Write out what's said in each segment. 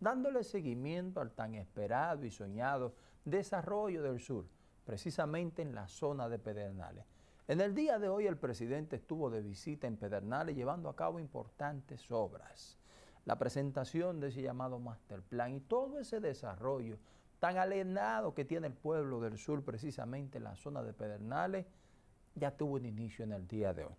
dándole seguimiento al tan esperado y soñado desarrollo del sur, precisamente en la zona de Pedernales. En el día de hoy el presidente estuvo de visita en Pedernales llevando a cabo importantes obras. La presentación de ese llamado master plan y todo ese desarrollo tan alienado que tiene el pueblo del sur, precisamente en la zona de Pedernales, ya tuvo un inicio en el día de hoy.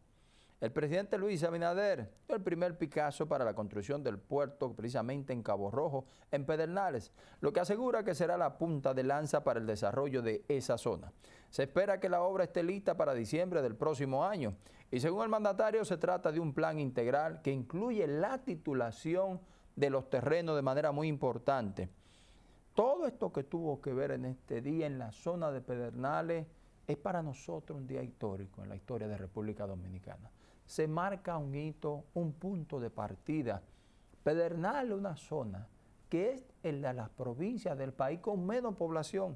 El presidente Luis Abinader dio el primer Picasso para la construcción del puerto precisamente en Cabo Rojo, en Pedernales, lo que asegura que será la punta de lanza para el desarrollo de esa zona. Se espera que la obra esté lista para diciembre del próximo año y según el mandatario se trata de un plan integral que incluye la titulación de los terrenos de manera muy importante. Todo esto que tuvo que ver en este día en la zona de Pedernales es para nosotros un día histórico en la historia de República Dominicana se marca un hito, un punto de partida. Pedernal una zona que es en de las provincias del país con menos población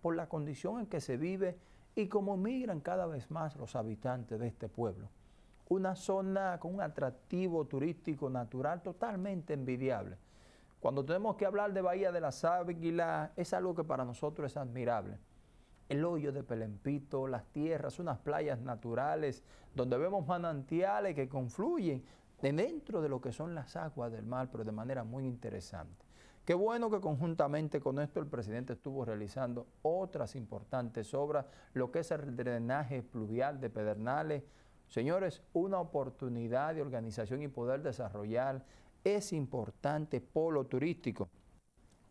por la condición en que se vive y como migran cada vez más los habitantes de este pueblo. Una zona con un atractivo turístico natural totalmente envidiable. Cuando tenemos que hablar de Bahía de las Águilas, es algo que para nosotros es admirable el hoyo de Pelempito, las tierras, unas playas naturales donde vemos manantiales que confluyen dentro de lo que son las aguas del mar, pero de manera muy interesante. Qué bueno que conjuntamente con esto el presidente estuvo realizando otras importantes obras, lo que es el drenaje pluvial de Pedernales. Señores, una oportunidad de organización y poder desarrollar ese importante polo turístico.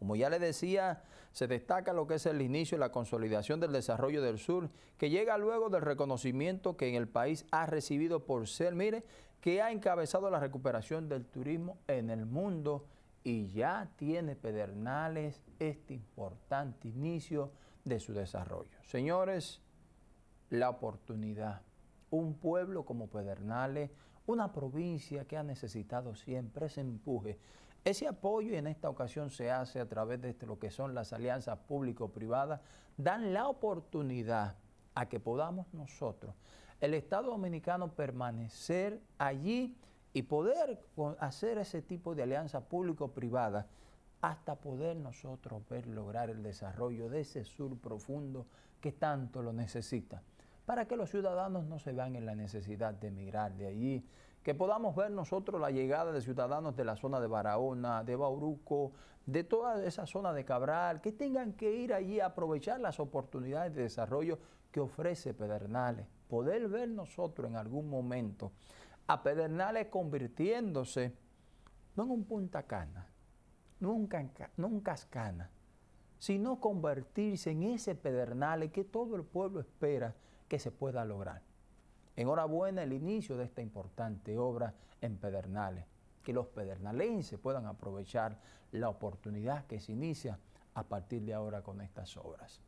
Como ya le decía, se destaca lo que es el inicio y la consolidación del desarrollo del sur, que llega luego del reconocimiento que en el país ha recibido por ser, mire, que ha encabezado la recuperación del turismo en el mundo y ya tiene Pedernales este importante inicio de su desarrollo. Señores, la oportunidad, un pueblo como Pedernales, una provincia que ha necesitado siempre ese empuje, ese apoyo en esta ocasión se hace a través de lo que son las alianzas público-privadas, dan la oportunidad a que podamos nosotros, el Estado Dominicano, permanecer allí y poder hacer ese tipo de alianza público-privada hasta poder nosotros ver lograr el desarrollo de ese sur profundo que tanto lo necesita, para que los ciudadanos no se vean en la necesidad de emigrar de allí, que podamos ver nosotros la llegada de ciudadanos de la zona de Barahona, de Bauruco, de toda esa zona de Cabral, que tengan que ir allí a aprovechar las oportunidades de desarrollo que ofrece Pedernales. Poder ver nosotros en algún momento a Pedernales convirtiéndose no en un Punta Cana, no en un Cascana, sino convertirse en ese Pedernales que todo el pueblo espera que se pueda lograr. Enhorabuena el inicio de esta importante obra en Pedernales, que los pedernalenses puedan aprovechar la oportunidad que se inicia a partir de ahora con estas obras.